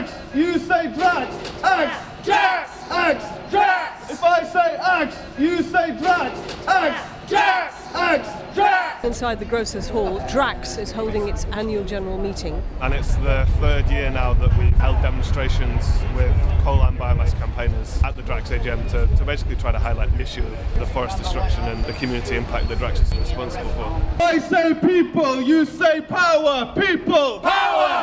Axe, you say Drax. Axe, Drax, Axe, Drax. If I say Axe, you say Drax. Axe, Drax, Axe, Drax. Inside the Grocers Hall, Drax is holding its annual general meeting. And it's the third year now that we've held demonstrations with coal and biomass campaigners at the Drax AGM to, to basically try to highlight the issue of the forest destruction and the community impact that Drax is responsible for. I say people, you say power. People, power.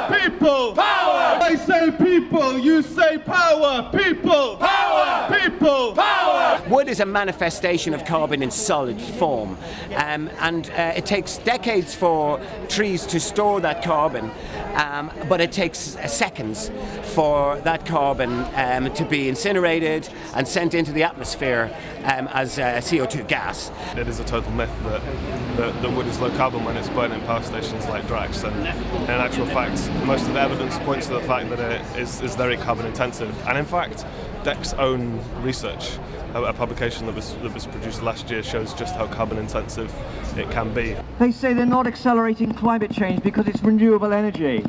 People, power. People, power. Wood is a manifestation of carbon in solid form, um, and uh, it takes decades for trees to store that carbon, um, but it takes seconds for that carbon um, to be incinerated and sent into the atmosphere um, as uh, CO2 gas. It is a total myth that, that wood is low carbon when it's burnt in power stations like Drax, and in actual fact, most of the evidence points to the fact that it is, is very carbon intensive. And in fact, DECC's own research a, a publication that was, that was produced last year shows just how carbon intensive it can be. They say they're not accelerating climate change because it's renewable energy.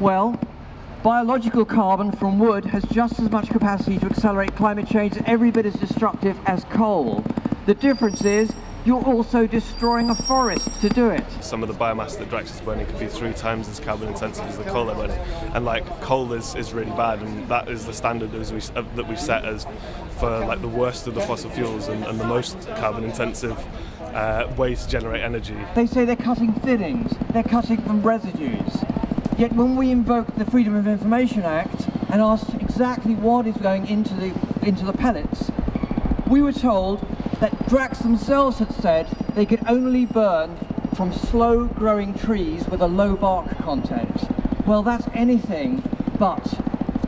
Well, biological carbon from wood has just as much capacity to accelerate climate change every bit as destructive as coal. The difference is you're also destroying a forest to do it. Some of the biomass that Drax is burning could be three times as carbon intensive as the coal they're burning. And like coal is, is really bad and that is the standard as we, uh, that we set as for like the worst of the fossil fuels and, and the most carbon intensive uh, way to generate energy. They say they're cutting thinnings, they're cutting from residues. Yet when we invoke the Freedom of Information Act and asked exactly what is going into the, into the pellets, we were told that Drax themselves had said they could only burn from slow growing trees with a low bark content. Well, that's anything but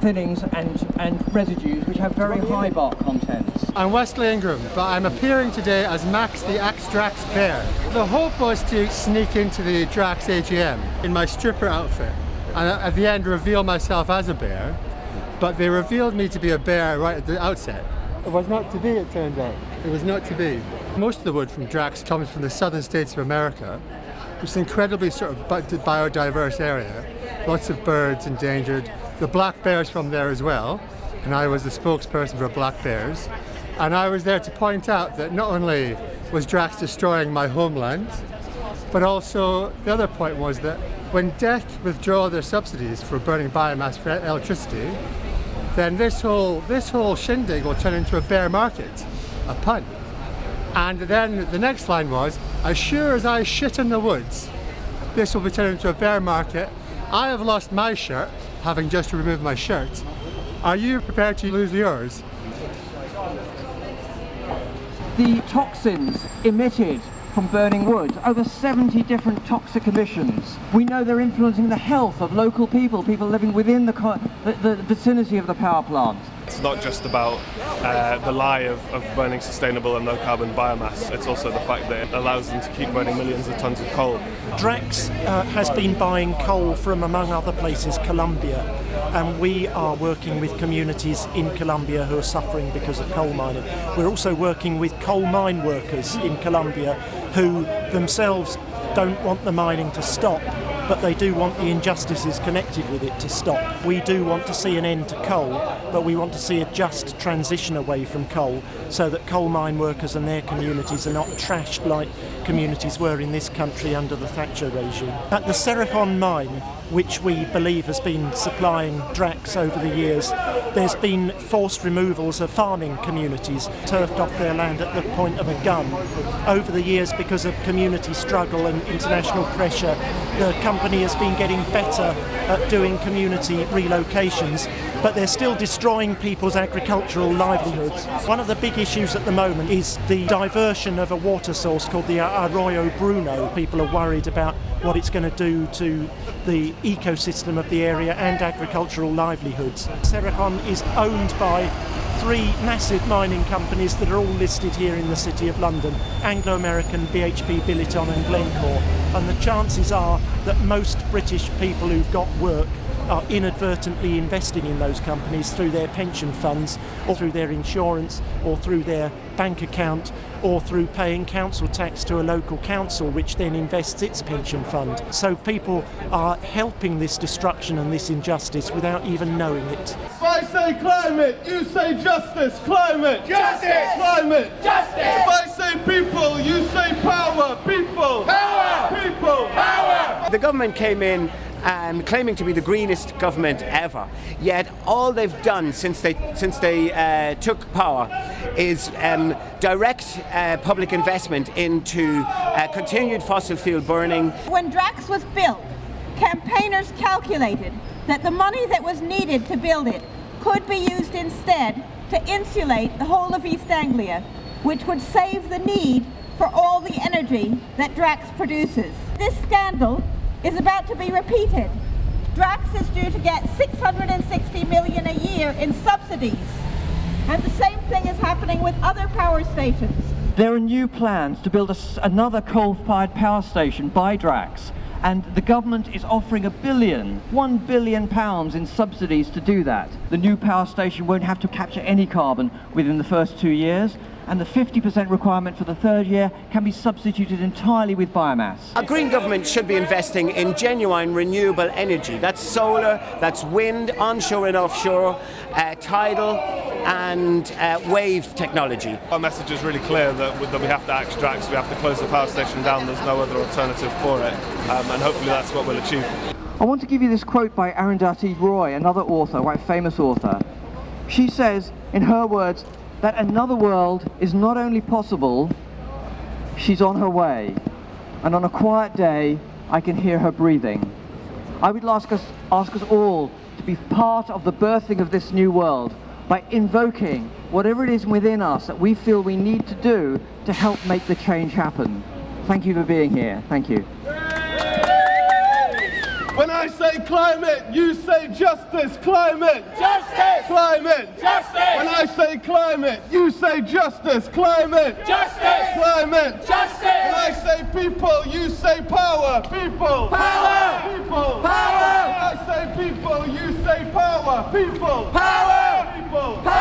thinnings and, and residues which have very high bark contents. I'm Wesley Ingram, but I'm appearing today as Max the Axe Drax Bear. The hope was to sneak into the Drax AGM in my stripper outfit and at the end reveal myself as a bear, but they revealed me to be a bear right at the outset. It was not to be, it turned out. It was not to be. Most of the wood from Drax comes from the southern states of America, which is an incredibly sort of biodiverse area. Lots of birds endangered. The black bears from there as well, and I was the spokesperson for black bears. And I was there to point out that not only was Drax destroying my homeland, but also the other point was that when DECC withdraw their subsidies for burning biomass for electricity, then this whole, this whole shindig will turn into a bear market, a pun. And then the next line was, as sure as I shit in the woods, this will be turned into a bear market. I have lost my shirt, having just removed my shirt. Are you prepared to lose yours? The toxins emitted from burning wood, over 70 different toxic emissions. We know they're influencing the health of local people, people living within the, the, the vicinity of the power plant. It's not just about uh, the lie of, of, burning sustainable and low carbon biomass, it's also the fact that it allows them to keep burning millions of tonnes of coal. Drax uh, has been buying coal from, among other places, Colombia, and we are working with communities in Colombia who are suffering because of coal mining. We're also working with coal mine workers in Colombia who themselves don't want the mining to stop but they do want the injustices connected with it to stop. We do want to see an end to coal, but we want to see a just transition away from coal so that coal mine workers and their communities are not trashed like communities were in this country under the Thatcher regime. At the Cerrejón mine, which we believe has been supplying Drax over the years, there's been forced removals of farming communities, turfed off their land at the point of a gun. Over the years, because of community struggle and international pressure, the company has been getting better at doing community relocations, but they're still destroying people's agricultural livelihoods. One of the big issues at the moment is the diversion of a water source called the Arroyo Bruno. People are worried about what it's going to do to the ecosystem of the area and agricultural livelihoods. Cerrejón is owned by three massive mining companies that are all listed here in the City of London, Anglo-American, BHP Billiton and Glencore. And the chances are that most British people who've got work are inadvertently investing in those companies through their pension funds or through their insurance or through their bank account or through paying council tax to a local council which then invests its pension fund. So people are helping this destruction and this injustice without even knowing it. If I say climate, you say justice. Climate. Justice. Climate. Justice. If I say people, you say power. People. Power. People. Power. The government came in um, claiming to be the greenest government ever. Yet all they've done since they since they uh, took power is um, direct uh, public investment into uh, continued fossil fuel burning. When Drax was built, campaigners calculated that the money that was needed to build it could be used instead to insulate the whole of East Anglia, which would save the need for all the energy that Drax produces. This scandal is about to be repeated. Drax is due to get 660 million a year in subsidies. And the same thing is happening with other power stations. There are new plans to build a another coal-fired power station by Drax, and the government is offering a billion, one billion pounds in subsidies to do that. The new power station won't have to capture any carbon within the first two years, and the 50% requirement for the third year can be substituted entirely with biomass. A green government should be investing in genuine renewable energy. That's solar, that's wind, onshore and offshore, uh, tidal, and uh, wave technology. Our message is really clear that, that we have to act Drax, we have to close the power station down, there's no other alternative for it, um, and hopefully that's what we'll achieve. I want to give you this quote by Arundhati Roy, another author, quite famous author. She says, in her words, that another world is not only possible, she's on her way. And on a quiet day, I can hear her breathing. I would ask us, ask us all to be part of the birthing of this new world by invoking whatever it is within us that we feel we need to do to help make the change happen. Thank you for being here. Thank you. When I say climate, you say justice. Climate. Justice. Climate. Justice. When I say climate, you say justice. Climate. Justice. Climate. Justice. When I say people, you say power. People. Power. People. Power. When I say people, you say power. People. Power people. Take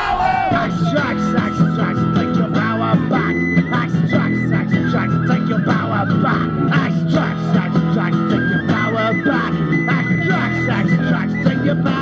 your power back. Take your power back. Take your power back. Take your power back.